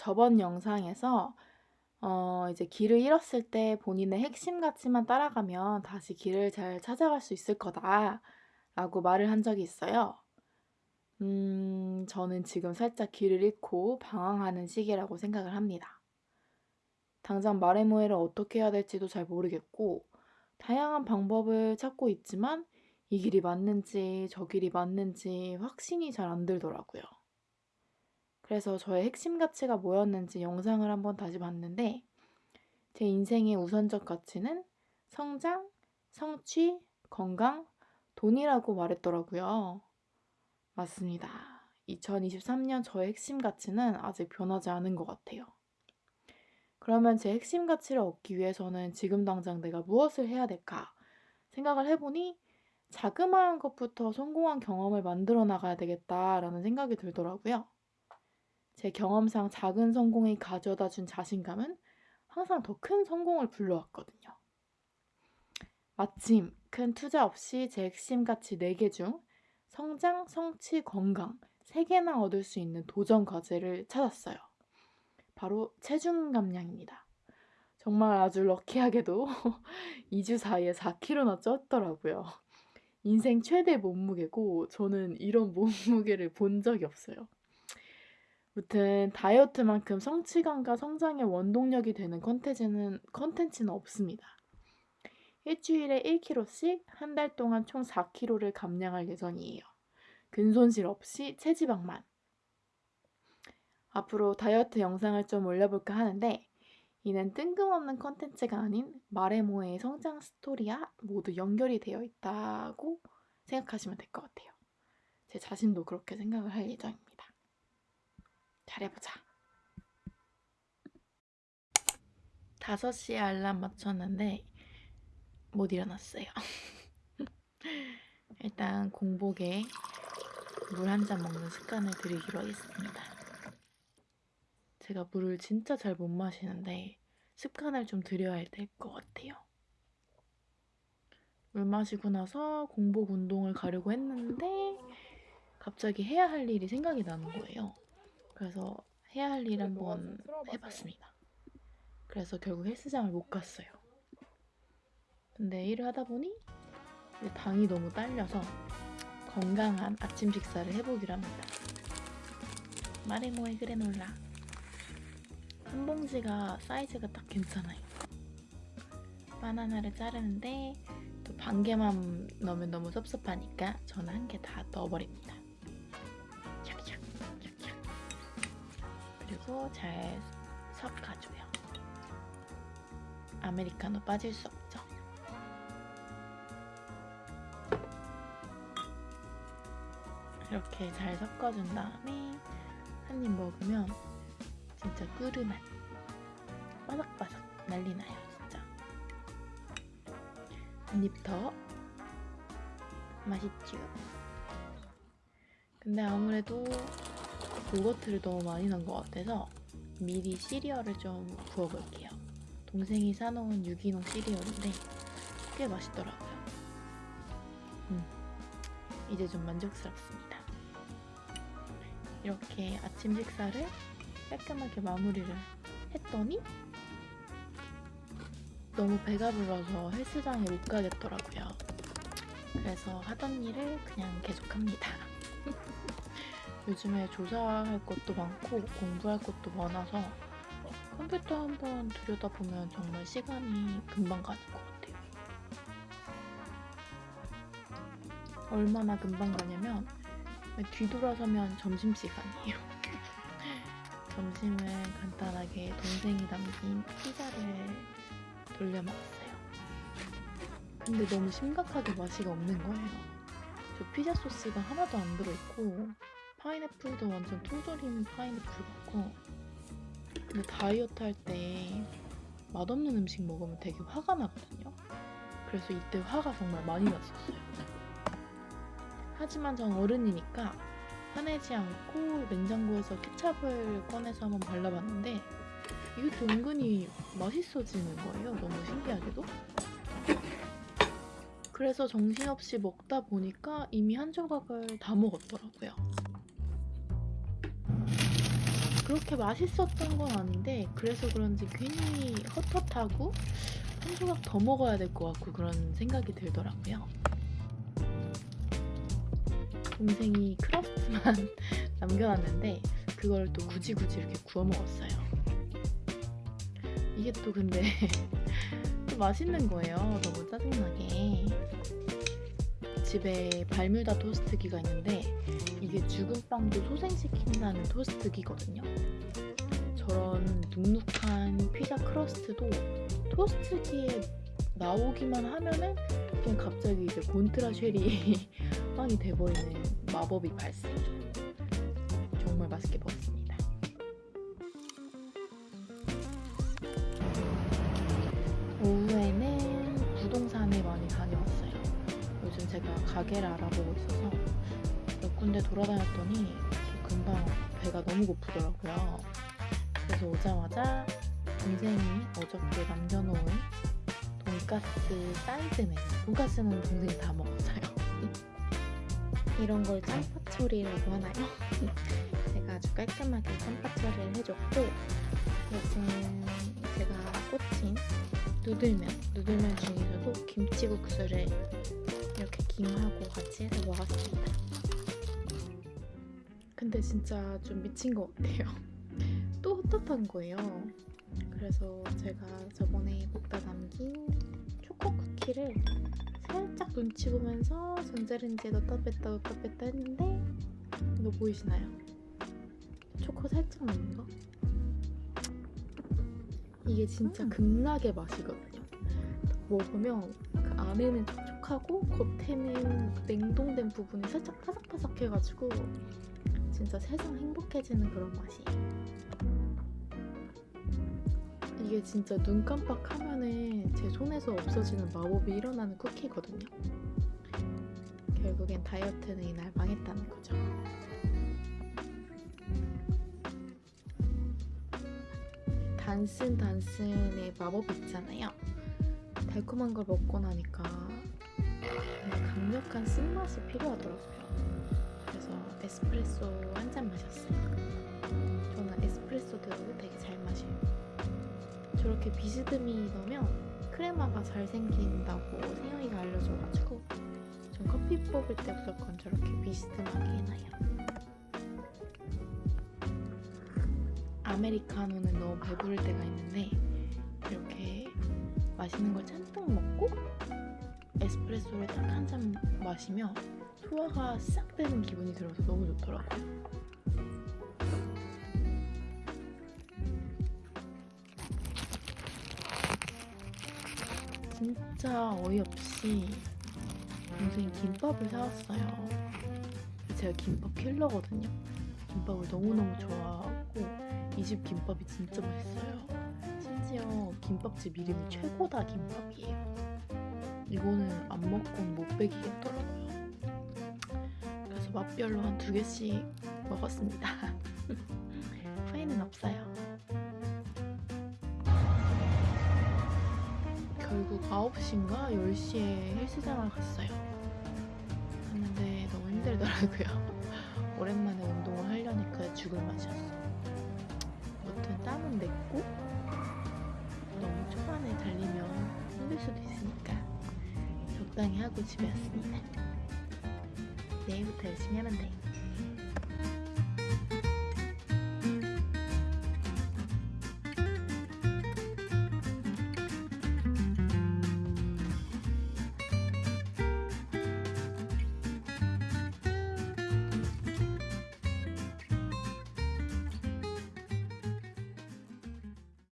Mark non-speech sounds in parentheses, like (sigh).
저번 영상에서 어, 이제 길을 잃었을 때 본인의 핵심 가치만 따라가면 다시 길을 잘 찾아갈 수 있을 거다 라고 말을 한 적이 있어요. 음, 저는 지금 살짝 길을 잃고 방황하는 시기라고 생각을 합니다. 당장 마레모에를 어떻게 해야 될지도 잘 모르겠고, 다양한 방법을 찾고 있지만, 이 길이 맞는지 저 길이 맞는지 확신이 잘 안 들더라고요. 그래서 저의 핵심 가치가 뭐였는지 영상을 한번 다시 봤는데, 제 인생의 우선적 가치는 성장, 성취, 건강, 돈이라고 말했더라고요. 맞습니다. 2023년 저의 핵심 가치는 아직 변하지 않은 것 같아요. 그러면 제 핵심 가치를 얻기 위해서는 지금 당장 내가 무엇을 해야 될까 생각을 해보니 자그마한 것부터 성공한 경험을 만들어 나가야 되겠다라는 생각이 들더라고요. 제 경험상 작은 성공이 가져다 준 자신감은 항상 더 큰 성공을 불러왔거든요. 마침 큰 투자 없이 제 핵심 가치 4개 중 성장, 성취, 건강 3개나 얻을 수 있는 도전 과제를 찾았어요. 바로 체중 감량입니다. 정말 아주 럭키하게도 (laughs) 2주 사이에 4kg나 쪘더라고요. 인생 최대 몸무게고 저는 이런 몸무게를 본 적이 없어요. 무튼 다이어트만큼 성취감과 성장의 원동력이 되는 컨텐츠는, 컨텐츠는 없습니다. 일주일에 1kg씩 한 달 동안 총 4kg를 감량할 예정이에요. 근손실 없이 체지방만. 앞으로 다이어트 영상을 좀 올려볼까 하는데 이는 뜬금없는 컨텐츠가 아닌 마레모의 성장 스토리와 모두 연결이 되어 있다고 생각하시면 될 것 같아요. 제 자신도 그렇게 생각을 할 예정입니다. 잘해보자. 5시에 알람 맞췄는데 못 일어났어요. (laughs) 일단 공복에 물 한 잔 먹는 습관을 들이기로 하겠습니다. 제가 물을 진짜 잘 못 마시는데 습관을 좀 들여야 될 것 같아요. 물 마시고 나서 공복 운동을 가려고 했는데 갑자기 해야 할 일이 생각이 나는 거예요. 그래서 해야 할 일 한번 해봤습니다. 그래서 결국 헬스장을 못 갔어요. 근데 일을 하다 보니 당이 너무 딸려서 건강한 아침 식사를 해보기로 합니다. 마레모의 그래놀라 한 봉지가 사이즈가 딱 괜찮아요. 바나나를 자르는데 또 반 개만 넣으면 너무 섭섭하니까 저는 한 개 다 넣어버립니다. 그리고 잘 섞어줘요. 아메리카노 빠질 수 없죠. 이렇게 잘 섞어준 다음에 한 입 먹으면 진짜 꿀맛 바삭바삭 난리 나요 진짜 한 입 더 맛있죠 근데 아무래도 요거트를 너무 많이 넣은 것 같아서 미리 시리얼을 좀 부어볼게요 동생이 사놓은 유기농 시리얼인데 꽤 맛있더라고요 음, 이제 좀 만족스럽습니다. 이렇게 아침 식사를 깔끔하게 마무리를 했더니 너무 배가 불러서 헬스장에 못 가겠더라고요. 그래서 하던 일을 그냥 계속합니다. 요즘에 조사할 것도 많고 공부할 것도 많아서 컴퓨터 한번 들여다보면 정말 시간이 금방 가는 것 같아요. 얼마나 금방 가냐면 뒤돌아서면 점심시간이에요. (laughs) 점심을 간단하게 동생이 남긴 피자를 돌려 먹었어요. 근데 너무 심각하게 맛이 없는 거예요. 저 피자 소스가 하나도 안 들어있고 파인애플도 완전 통조림 파인애플 같고 근데 다이어트 할 때 맛없는 음식 먹으면 되게 화가 나거든요. 그래서 이때 화가 정말 많이 났었어요. 하지만 전 어른이니까 화내지 않고 냉장고에서 케찹을 꺼내서 한번 발라봤는데 또 은근히 맛있어지는 거예요. 너무 신기하게도. 그래서 정신없이 먹다 보니까 이미 한 조각을 다 먹었더라고요. 그렇게 맛있었던 건 아닌데 그래서 그런지 괜히 헛헛하고 한 조각 더 먹어야 될 것 같고 그런 생각이 들더라고요. 동생이 크러스트만 (laughs) 남겨놨는데 그걸 또 굳이 굳이 이렇게 구워 먹었어요. 이게 또 근데 (laughs) 또 맛있는 거예요. 너무 짜증나게. 집에 발뮤다 토스트기가 있는데 이게 죽은 빵도 소생시킨다는 토스트기거든요. 저런 눅눅한 피자 크러스트도 토스트기에 나오기만 하면은 그냥 갑자기 이제 곤트라 쉘이 (laughs) 빵이 돼버리는 마법이 발생해요. 정말 맛있게 먹었습니다. 오후에는 부동산에 많이 다녀왔어요. 요즘 제가 가게를 알아보고 군데 돌아다녔더니 금방 배가 너무 고프더라고요. 그래서 오자마자 동생이 어저께 남겨놓은 돈가스 사이드 메뉴. 돈가스는 동생이 다 먹었어요. (laughs) 이런 걸 짬밥 처리라고 하나요? (laughs) 제가 아주 깔끔하게 짬밥 처리를 해줬고 요즘 제가 꽂힌 누들면, 누들면 중에서도 김치국수를 이렇게 김하고 같이 해서 먹었습니다. 근데 진짜 좀 미친 것 같아요. (laughs) 또 헛헛한 거예요. 그래서 제가 저번에 먹다 남긴 초코 쿠키를 살짝 눈치 보면서 전자레인지에 넣었다 뺐다 넣었다 뺐다 했는데 이거 보이시나요? 초코 살짝 넣는 거? 이게 진짜 음. 극락의 맛이거든요. 먹으면 그 안에는 촉촉하고 겉에는 냉동된 부분이 살짝 바삭바삭해가지고 진짜 세상 행복해지는 그런 맛이에요. 이게 진짜 눈 깜빡하면은 제 손에서 없어지는 마법이 일어나는 쿠키거든요. 결국엔 다이어트는 이날 망했다는 거죠. 단순 단순의 마법 있잖아요. 달콤한 걸 먹고 나니까 강력한 쓴맛이 필요하더라고요. 에스프레소 한 잔 마셨어요. 저는 에스프레소도 되게 잘 마셔요. 저렇게 비스듬히 넣으면 크레마가 잘 생긴다고 세영이가 알려줘가지고 전 커피 뽑을 때 무조건 저렇게 비스듬하게 해놔요. 아메리카노는 너무 배부를 때가 있는데 이렇게 맛있는 걸 잔뜩 먹고 에스프레소를 딱 한 잔 마시면 소화가 싹 되는 기분이 들어서 너무 좋더라고요. 진짜 어이없이 동생이 김밥을 사왔어요. 제가 김밥 킬러거든요. 김밥을 너무너무 좋아하고 이 집 김밥이 진짜 맛있어요. 심지어 김밥집 이름이 최고다 김밥이에요. 이거는 안 먹고는 못 베기겠더라고요. 그래서 맛별로 한 두 개씩 먹었습니다. (laughs) 후회는 없어요. 결국 9시인가 10시에 헬스장을 갔어요. 갔는데 너무 힘들더라고요. (laughs) 오랜만에 운동을 하려니까 죽을 맛이었어. 아무튼 땀은 냈고 너무 초반에 달리면 힘들 수도 있으니까 적당히 하고 집에 왔습니다. 내일부터 열심히 하면 돼.